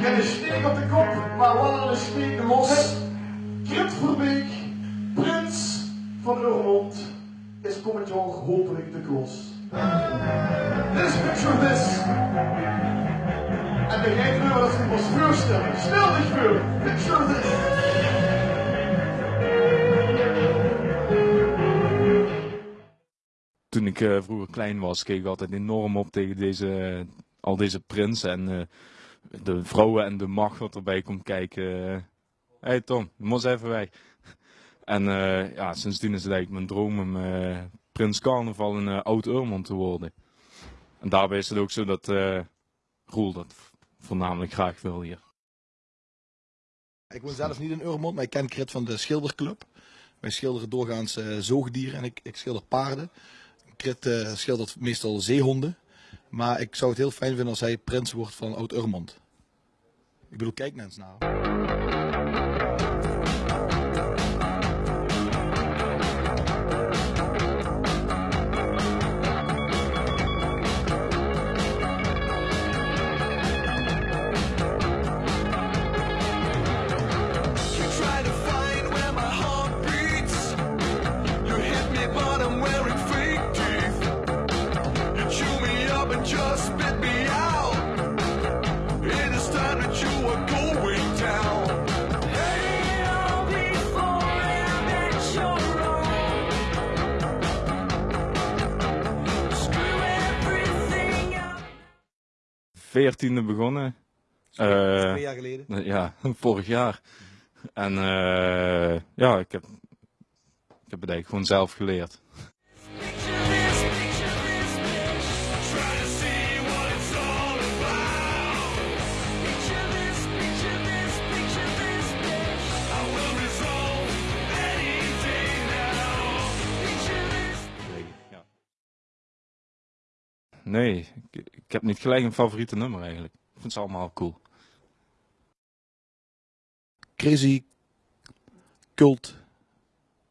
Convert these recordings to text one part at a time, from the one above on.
Geen steek op de kop, maar wel een steek los. Krit Verbeek, prins van Urmond, is komend jaar hopelijk de klos. Dit is Picture This. En begrijp nu wat ik ons voorstellen. Stel dich Picture This. Toen ik eh, vroeger klein was, keek ik altijd enorm op tegen deze, al deze prinsen en eh, de vrouwen en de macht wat erbij komt kijken. Hé hey Tom, moet even weg. En eh, ja, sindsdien is het eigenlijk mijn droom om eh, prins carnaval eh, Oud-Urmond te worden. En daarbij is het ook zo dat eh Roel dat voornamelijk graag wil hier. Ik woon zelf niet in Urmond, maar ik ken Krit van de Schilderclub. Wij schilderen doorgaans eh, zoogdieren en ik, ik schilder paarden. Krit eh, schildert meestal zeehonden. Maar ik zou het heel fijn vinden als hij prins wordt van Oud-Urmond. Ik bedoel, kijk eens naar. Veertiende begonnen. Eh, Twee jaar geleden. Ja, vorig jaar. En eh, ja, ik heb, ik heb het eigenlijk gewoon zelf geleerd. Nee, ik, heb niet gelijk een favoriete nummer eigenlijk. Ik vind ze allemaal cool. Crazy Cult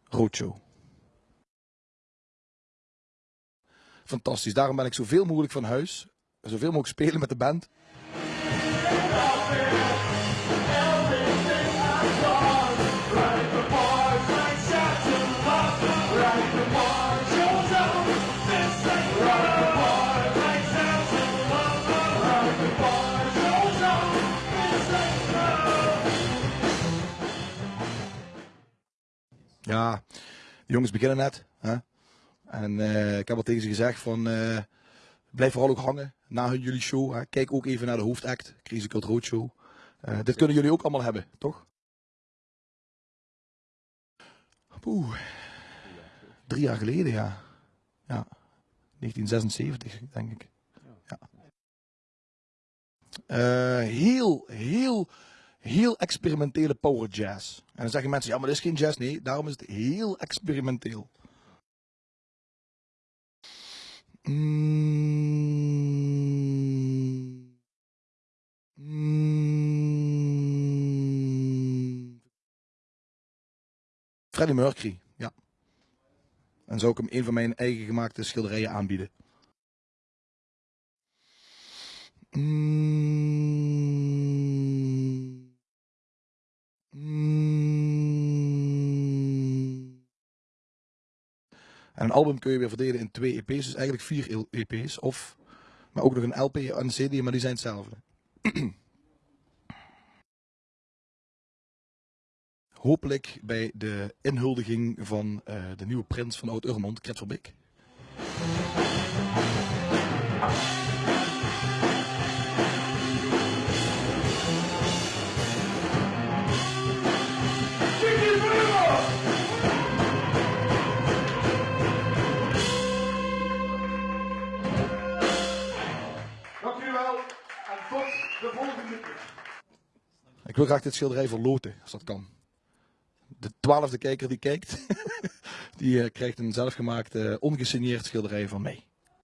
Roadshow. Fantastisch. Daarom ben ik zoveel mogelijk van huis. Zoveel mogelijk spelen met de band. Ja, de jongens beginnen net. Hè? En eh, ik heb al tegen ze gezegd van... eh, blijf vooral ook hangen na hun- jullie show. Hè? Kijk ook even naar de hoofdact, Crazy Cult Roadshow. Eh dit kunnen jullie ook allemaal hebben, toch? Oeh. Drie jaar geleden, ja. Ja. 1976, denk ik. Ja. Heel, heel, heel experimentele power jazz. En dan zeggen mensen, ja, maar dat is geen jazz. Nee, daarom is het heel experimenteel. Mm. Freddie Mercury, ja. En zou ik hem een van mijn eigen gemaakte schilderijen aanbieden. Mm. En een album kun je weer verdelen in twee EP's, dus eigenlijk vier EP's. Of, maar ook nog een LP en een CD, maar die zijn hetzelfde. Hopelijk bij de inhuldiging van eh, de nieuwe prins van Oud-Urmond, Kret Verbeek. Wil graag dit schilderij verloten, als dat kan. De twaalfde kijker die kijkt, die eh, krijgt een zelfgemaakt, eh, ongesigneerd schilderij van mij.